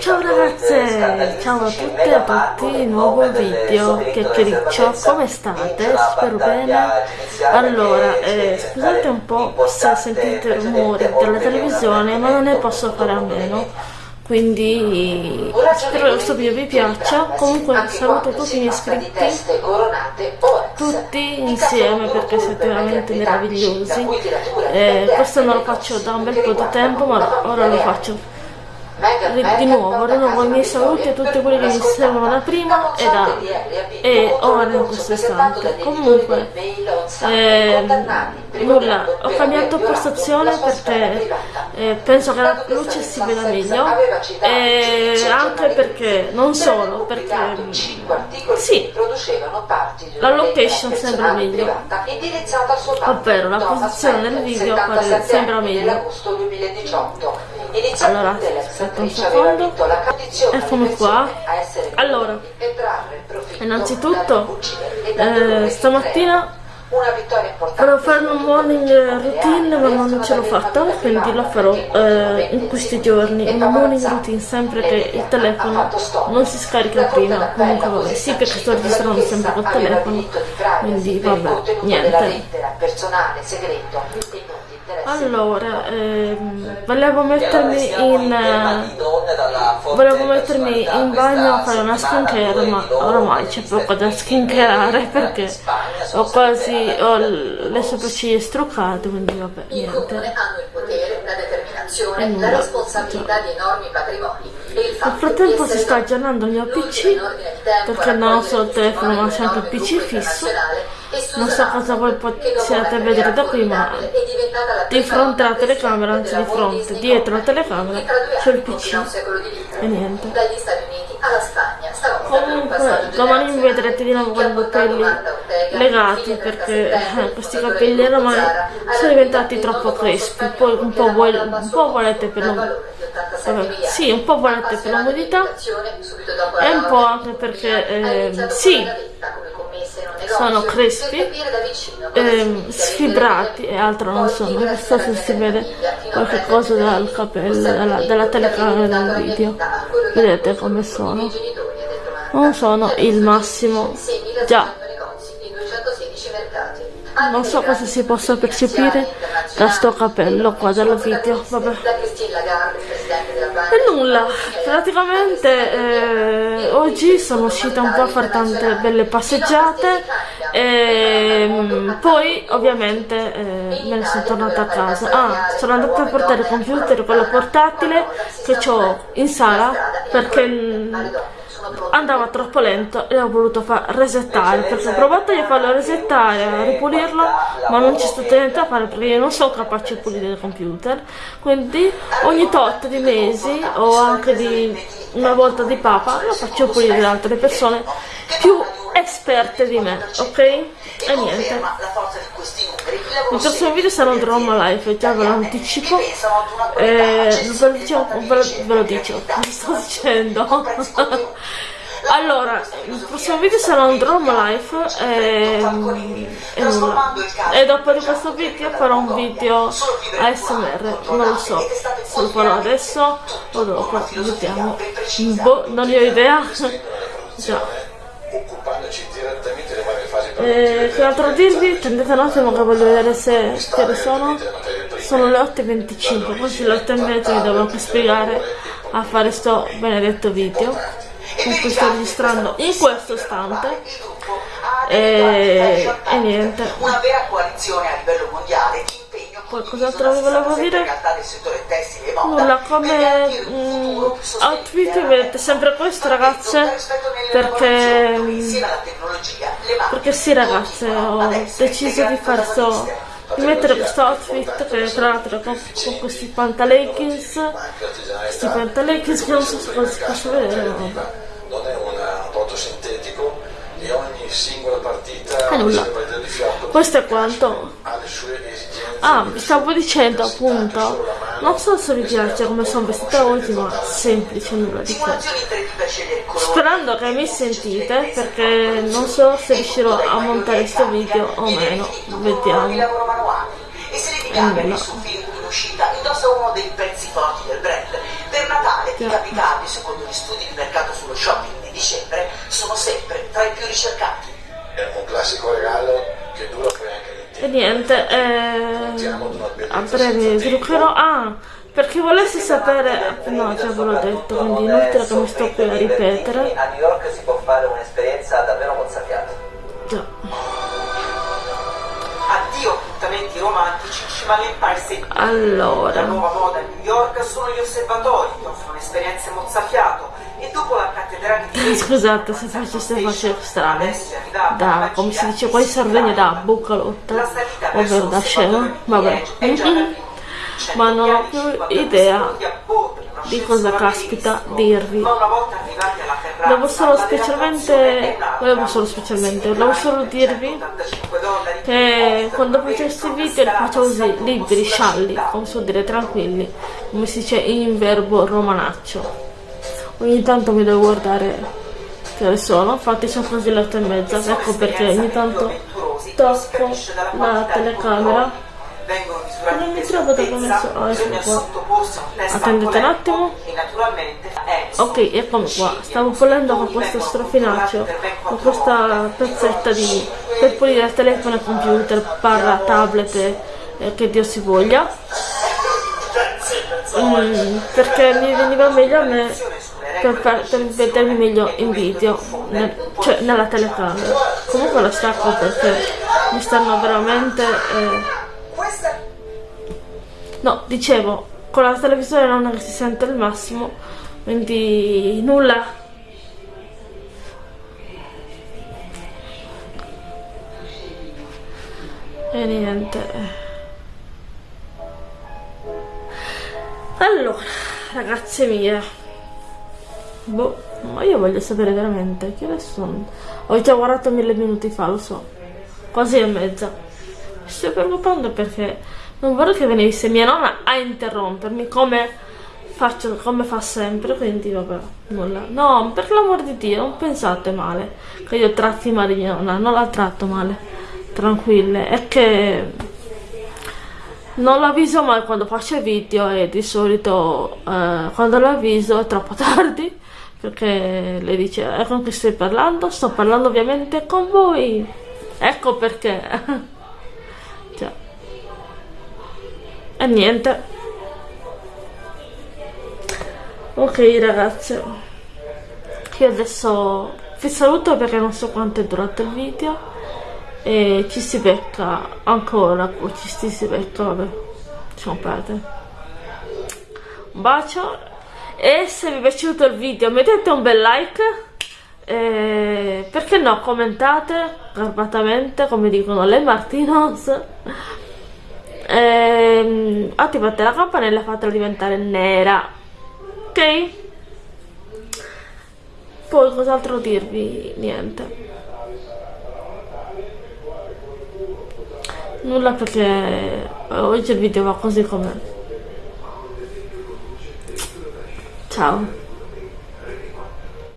Ciao ragazze, ciao a tutte e a tutti, nuovo video, chiacchiericcio, come state? Spero bene. Allora, eh, scusate un po' se sentite rumori della televisione, ma non ne posso fare a meno. Quindi spero che questo video vi piaccia. Comunque saluto tutti i miei iscritti, tutti insieme perché siete veramente meravigliosi. Eh, questo non lo faccio da un bel po' di tempo, ma ora lo faccio di nuovo rinnovo i miei saluti a tutti quelli che mi seguono da prima e, da, e ora in questo istante. comunque eh, nulla ho cambiato postazione perché eh, penso che la luce si veda meglio. e anche perché non solo perché sì. la location sembra meglio. ovvero la posizione del video sembra meglio allora aspetta un secondo. eccomi qua. allora innanzitutto eh, stamattina volevo fare un morning routine ma non ce l'ho fatta quindi lo farò eh, in questi giorni una morning routine sempre che il telefono non si scarica prima comunque vabbè sì perché sto registrando sempre col telefono quindi vabbè niente allora, ehm, volevo mettermi in eh, volevo mettermi in bagno a fare una skincare, ma ormai c'è poco da skincarare perché ho quasi ho le sopracciglia struccate, quindi vabbè, niente. E nulla. Nel frattempo si sta aggiornando il mio PC perché non ho solo il telefono ma c'è anche il PC fisso non so cosa voi possiate vedere da qui ma di fronte alla telecamera anzi di fronte dietro la telecamera c'è il pc e niente. Comunque domani mi vedrete di nuovo con i capelli legati perché eh, questi capelli ormai sono diventati troppo crespi poi un po', vuoi, un po volete per l'umidità sì un po' volete per l'umidità e un po' anche perché eh, sì sono crespi, ehm, sfibrati e altro non sono. Non so se si vede qualche cosa dal capello, dalla, dalla telecamera del video. Vedete come sono? Non sono il massimo. Già. Non so cosa si possa percepire da sto capello qua dal video. Vabbè. E nulla, praticamente eh, oggi sono uscita un po' a fare tante belle passeggiate e mm, poi ovviamente eh, me ne sono tornata a casa. Ah, sono andata a portare il computer, quello portatile che ho in sala perché mm, andava troppo lento e ho voluto far resettare perché ho provato a farlo resettare, a ripulirlo ma non c'è stato niente da fare perché io non sono capace di pulire il computer quindi ogni tot di mesi o anche di una volta di papa lo faccio pulire da altre persone più esperte di me, ok? E niente. Il prossimo video sarà un drama live, già ve lo anticipo. Eh, ve, lo dicevo, ve, lo, dicevo, vi sto dicendo. Allora, il prossimo video sarà un drama live e, e, nulla. e dopo di questo video farò un video ASMR, non lo so se lo farò adesso o dopo, vediamo. Boh, non ne ho idea. Già eh, che altro dirvi? Attendete un attimo che voglio vedere se che ore sono. Sono le 8.25 quasi le 8.30 mi anche spiegare a fare sto benedetto video con cui sto registrando in questo istante. E, e niente. Una vera coalizione a livello mondiale poi cos'altro vi volevo dire? Nulla, come mm, outfit vedete sempre questo ragazze perché, perché sì ragazze ho deciso di fare sto di mettere questo outfit che tra l'altro con, con questi pantaleggings questi pantaleggings che non so se si posso vedere non è un apporto sintetico e ogni singola partita eh, questo è quanto Ah, vi stavo dicendo appunto, non so se vi piace come sono vestita oggi, ma semplice, nulla di che. Sperando che mi sentite, perché non so se riuscirò a montare questo video o meno, vediamo. E nulla. Per Natale I capicapi, secondo gli studi di mercato sullo shopping di dicembre, sono sempre tra i più ricercati. È un classico regalo che dura poi anche e niente, eh, a breve svilupperò. Ah, per chi volesse sapere, no, già ve l'ho detto, quindi inutile che mi sto qui a ripetere. A New York si può fare un'esperienza davvero mozzafiata. Già. Addio appuntamenti romantici in cima all'Empire State Allora. La nuova moda a New York sono gli osservatori che offrono esperienze mozzafiato dopo la cattedrale di Scusate se faceste voci strane, da, come si dice qua in Sardegna, da bucalotta, ovvero da scemo, vabbè. Ma non ho più idea di cosa caspita dirvi. Devo solo specialmente, volevo solo specialmente, volevo solo dirvi che quando faccio questi video li faccio così, liberi, scialli, come so dire, tranquilli, come si dice in verbo romanaccio. Ogni tanto mi devo guardare che ore sono, infatti sono quasi le otto e mezza, ecco perché ogni tanto tocco la telecamera. Non mi trovo da come sono oh, ecco qua. attendete un attimo. ok eccomi qua. Stavo pulendo con questo strofinaccio con questa pezzetta di per pulire telefono e computer parla tablet e, e che dio si voglia. Mm, perché mi veniva meglio a me per, per vedermi meglio in video nel, cioè nella telecamera comunque lo stacco perché mi stanno veramente eh, No, dicevo, con la televisione non si sente il massimo, quindi nulla. E niente. Allora, ragazze mie. Boh, ma io voglio sapere veramente che ore sono. Ho già guardato mille minuti fa, lo so. Quasi e mezza. Mi sto preoccupando perché non vorrei che venisse mia nonna a interrompermi come faccio come fa sempre quindi vabbè nulla no per l'amor di dio non pensate male che io tratti male mia nonna non la tratto male tranquille è che non l'avviso mai quando faccio video e di solito eh, quando l'avviso è troppo tardi perché le dice eh, con chi stai parlando? Sto parlando ovviamente con voi. Ecco perché. E niente. Ok ragazze. Io adesso vi saluto perché non so quanto è durato il video. E ci si becca ancora. Ci si becca vabbè. Lasciamo perdere un bacio e se vi è piaciuto il video mettete un bel like e perché no commentate garbatamente come dicono le Martinos. Ehm, attivate la campanella e fatela diventare nera ok? Poi cos'altro dirvi? Niente. Nulla perché oggi il video va così com'è ciao